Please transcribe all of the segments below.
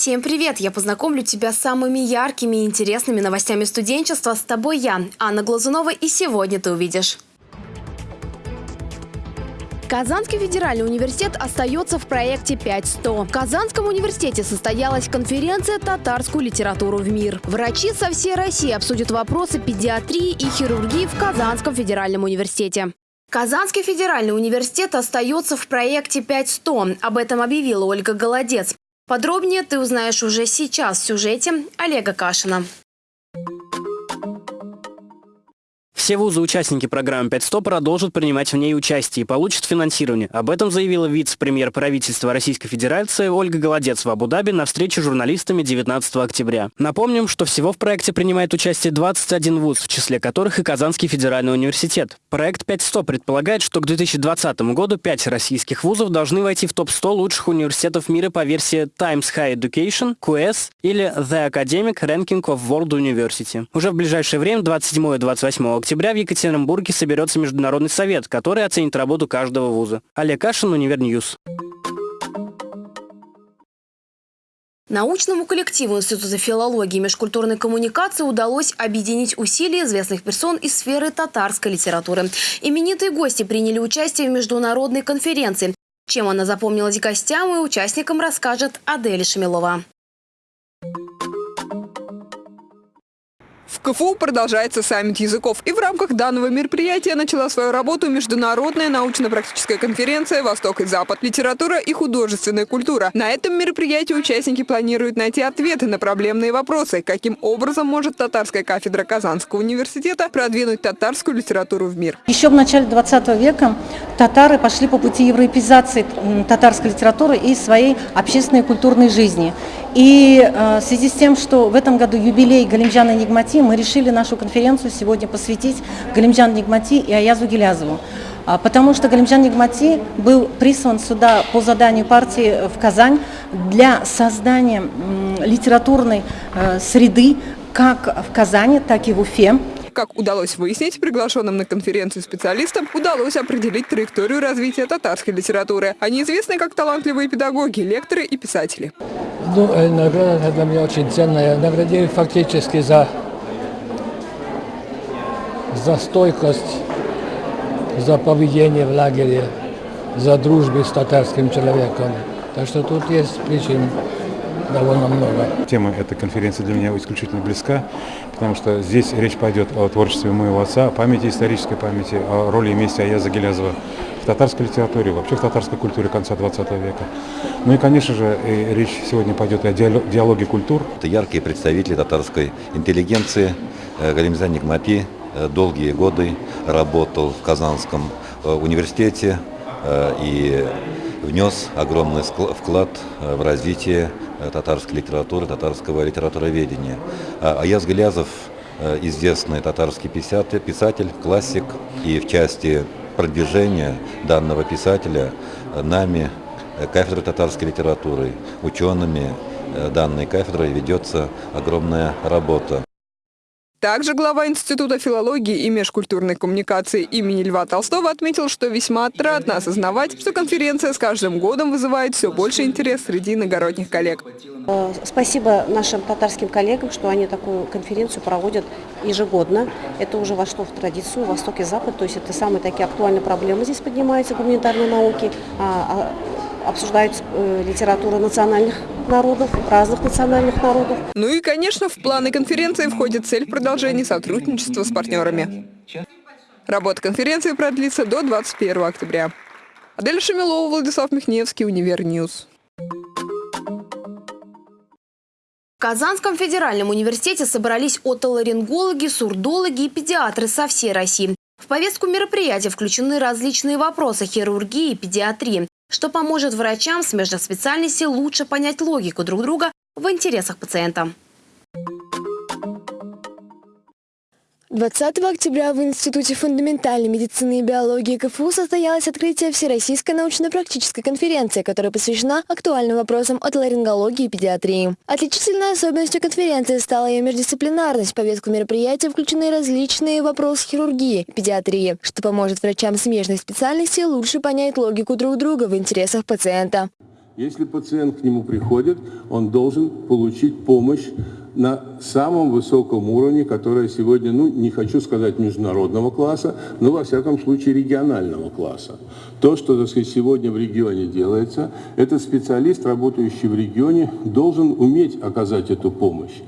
Всем привет! Я познакомлю тебя с самыми яркими и интересными новостями студенчества. С тобой я, Анна Глазунова, и сегодня ты увидишь. Казанский федеральный университет остается в проекте 5.100. В Казанском университете состоялась конференция «Татарскую литературу в мир». Врачи со всей России обсудят вопросы педиатрии и хирургии в Казанском федеральном университете. Казанский федеральный университет остается в проекте 5.100. Об этом объявила Ольга Голодец. Подробнее ты узнаешь уже сейчас в сюжете Олега Кашина. Все вузы-участники программы 500 продолжат принимать в ней участие и получат финансирование. Об этом заявила вице-премьер правительства Российской Федерации Ольга Голодец в Абу-Даби на встрече с журналистами 19 октября. Напомним, что всего в проекте принимает участие 21 вуз, в числе которых и Казанский федеральный университет. Проект 500 предполагает, что к 2020 году 5 российских вузов должны войти в топ-100 лучших университетов мира по версии Times High Education, QS или The Academic Ranking of World University. Уже в ближайшее время, 27 и 28 октября, октября в Екатеринбурге соберется Международный совет, который оценит работу каждого вуза. Олег Кашин, Универ News. Научному коллективу Института филологии и межкультурной коммуникации удалось объединить усилия известных персон из сферы татарской литературы. Именитые гости приняли участие в международной конференции. Чем она запомнилась гостям и участникам, расскажет Адель Шамилова. В КФУ продолжается саммит языков, и в рамках данного мероприятия начала свою работу Международная научно-практическая конференция «Восток и Запад. Литература и художественная культура». На этом мероприятии участники планируют найти ответы на проблемные вопросы, каким образом может татарская кафедра Казанского университета продвинуть татарскую литературу в мир. Еще в начале 20 века татары пошли по пути европеизации татарской литературы и своей общественной и культурной жизни. И э, в связи с тем, что в этом году юбилей Галимджана Нигмати, мы решили нашу конференцию сегодня посвятить Галимджану Нигмати и Аязу Гелязову. А, потому что Галимджан Нигмати был прислан сюда по заданию партии в Казань для создания литературной э, среды как в Казани, так и в Уфе. Как удалось выяснить, приглашенным на конференцию специалистам удалось определить траекторию развития татарской литературы. Они известны как талантливые педагоги, лекторы и писатели. Ну, э, награда для меня очень ценная. Наградили фактически за, за стойкость, за поведение в лагере, за дружбу с татарским человеком. Так что тут есть причин довольно много. Тема этой конференции для меня исключительно близка, потому что здесь речь пойдет о творчестве моего отца, о памяти, исторической памяти, о роли и месте Аяза Гелязова в татарской литературе, вообще в татарской культуре конца 20 века. Ну и, конечно же, и речь сегодня пойдет о диалоге культур. Это яркие представители татарской интеллигенции. Э, Галимзан Нигмати э, долгие годы работал в Казанском э, университете и внес огромный вклад в развитие татарской литературы, татарского литературоведения. А Аяз Галязов известный татарский писатель, классик, и в части продвижения данного писателя нами Э, кафедрой татарской литературы, учеными э, данной кафедрой ведется огромная работа. Также глава Института филологии и межкультурной коммуникации имени Льва Толстого отметил, что весьма отрадно осознавать, что конференция с каждым годом вызывает все больше интерес среди иногородних коллег. Э, спасибо нашим татарским коллегам, что они такую конференцию проводят ежегодно. Это уже вошло в традицию Восток и Запад, то есть это самые такие актуальные проблемы здесь поднимаются, гуманитарные науки, а, а обсуждают э, литературу национальных народов, разных национальных народов. Ну и, конечно, в планы конференции входит цель продолжения сотрудничества с партнерами. Работа конференции продлится до 21 октября. Адель Шамилова, Владислав Михневский, Универ News. В Казанском федеральном университете собрались отоларингологи, сурдологи и педиатры со всей России. В повестку мероприятия включены различные вопросы хирургии и педиатрии что поможет врачам смежных специальностей лучше понять логику друг друга в интересах пациента. 20 октября в Институте фундаментальной медицины и биологии КФУ состоялось открытие Всероссийской научно-практической конференции, которая посвящена актуальным вопросам от ларингологии и педиатрии. Отличительной особенностью конференции стала ее междисциплинарность. В повестку мероприятия включены различные вопросы хирургии и педиатрии, что поможет врачам смежных специальностей лучше понять логику друг друга в интересах пациента. Если пациент к нему приходит, он должен получить помощь на самом высоком уровне, которое сегодня, ну, не хочу сказать международного класса, но, во всяком случае, регионального класса. То, что, так сказать, сегодня в регионе делается, этот специалист, работающий в регионе, должен уметь оказать эту помощь.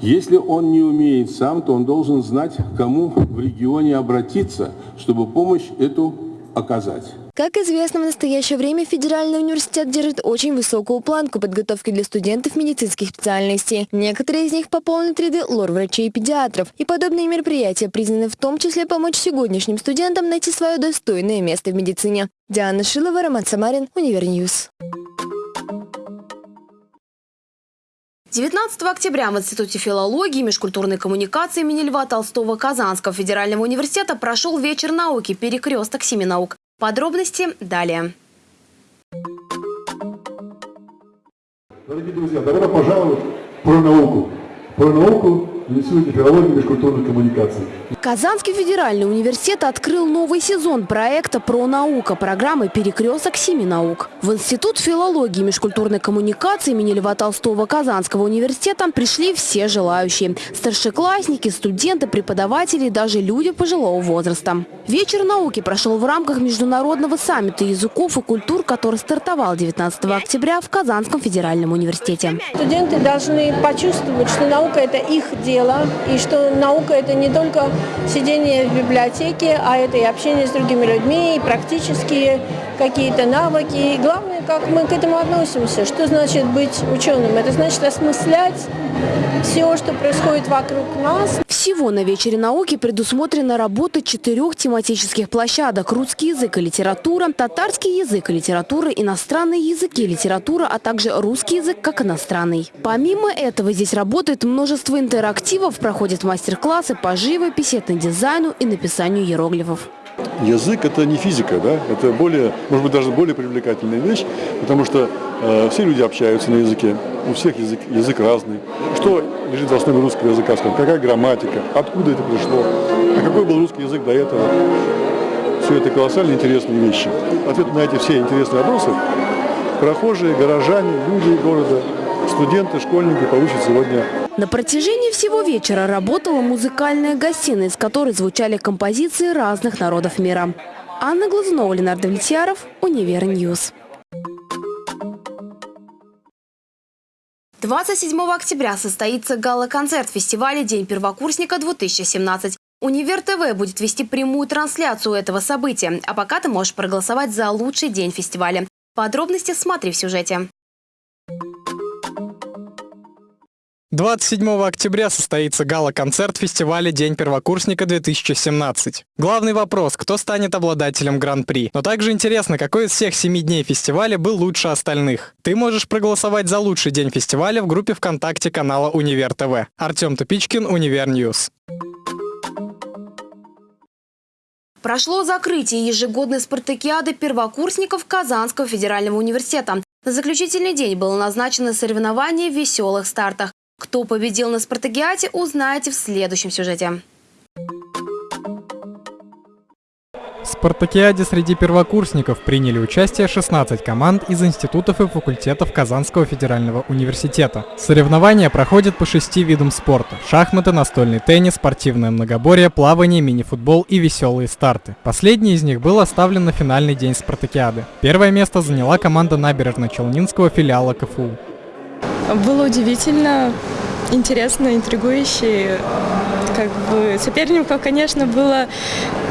Если он не умеет сам, то он должен знать, кому в регионе обратиться, чтобы помощь эту оказать. Как известно, в настоящее время Федеральный университет держит очень высокую планку подготовки для студентов медицинских специальностей. Некоторые из них пополнят ряды лор-врачей и педиатров. И подобные мероприятия признаны в том числе помочь сегодняшним студентам найти свое достойное место в медицине. Диана Шилова, Роман Самарин, Универ News. 19 октября в Институте филологии и межкультурной коммуникации имени Льва Толстого Казанского федерального университета прошел вечер науки «Перекресток семи наук». Подробности далее. Дорогие друзья, добро пожаловать про науку. Про науку Институте филологии и межкультурной коммуникации. Казанский федеральный университет открыл новый сезон проекта «Про наука» программы «Перекресток семи наук». В Институт филологии и межкультурной коммуникации имени Льва Толстого Казанского университета пришли все желающие – старшеклассники, студенты, преподаватели и даже люди пожилого возраста. Вечер науки прошел в рамках международного саммита языков и культур, который стартовал 19 октября в Казанском федеральном университете. Студенты должны почувствовать, что наука – это их дело, и что наука – это не только сидение в библиотеке, а это и общение с другими людьми, и практические какие-то навыки. И главное, как мы к этому относимся. Что значит быть ученым? Это значит осмыслять все, что происходит вокруг нас. Всего на вечере науки предусмотрена работа четырех тематических площадок. Русский язык и литература, татарский язык и литература, иностранные языки и литература, а также русский язык как иностранный. Помимо этого здесь работает множество интерактивов, проходят мастер-классы по живописи, этнодизайну и написанию иероглифов. Язык – это не физика, да? это более, может быть, даже более привлекательная вещь, потому что э, все люди общаются на языке, у всех язык, язык разный. Что лежит в основе русского языка, какая грамматика, откуда это пришло, а какой был русский язык до этого. Все это колоссально интересные вещи. Ответ на эти все интересные вопросы прохожие, горожане, люди города, студенты, школьники получат сегодня на протяжении всего вечера работала музыкальная гостиная, из которой звучали композиции разных народов мира. Анна Глазунова, Ленардо Влетьяров, Универ News. 27 октября состоится гала-концерт фестиваля «День первокурсника-2017». Универ ТВ будет вести прямую трансляцию этого события, а пока ты можешь проголосовать за лучший день фестиваля. Подробности смотри в сюжете. 27 октября состоится гала-концерт фестиваля «День первокурсника-2017». Главный вопрос – кто станет обладателем Гран-при? Но также интересно, какой из всех семи дней фестиваля был лучше остальных? Ты можешь проголосовать за лучший день фестиваля в группе ВКонтакте канала Универ ТВ. Артем Тупичкин, Универ News. Прошло закрытие ежегодной спартакиады первокурсников Казанского федерального университета. На заключительный день было назначено соревнование в веселых стартах. Кто победил на спартакиаде, узнаете в следующем сюжете. В спартакиаде среди первокурсников приняли участие 16 команд из институтов и факультетов Казанского федерального университета. Соревнования проходят по шести видам спорта – шахматы, настольный теннис, спортивное многоборье, плавание, мини-футбол и веселые старты. Последний из них был оставлен на финальный день спартакиады. Первое место заняла команда набережно-челнинского филиала КФУ. Было удивительно, интересно, интригующе. Как бы соперников, конечно, было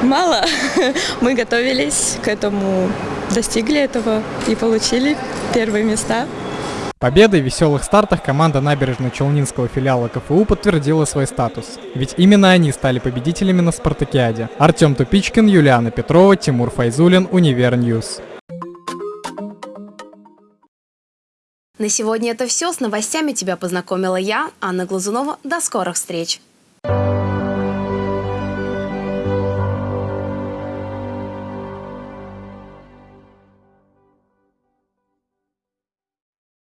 мало. Мы готовились к этому, достигли этого и получили первые места. Победой в веселых стартах команда набережно-челнинского филиала КФУ подтвердила свой статус. Ведь именно они стали победителями на спартакиаде. Артем Тупичкин, Юлиана Петрова, Тимур Файзулин, Универ News. На сегодня это все. С новостями тебя познакомила я, Анна Глазунова. До скорых встреч!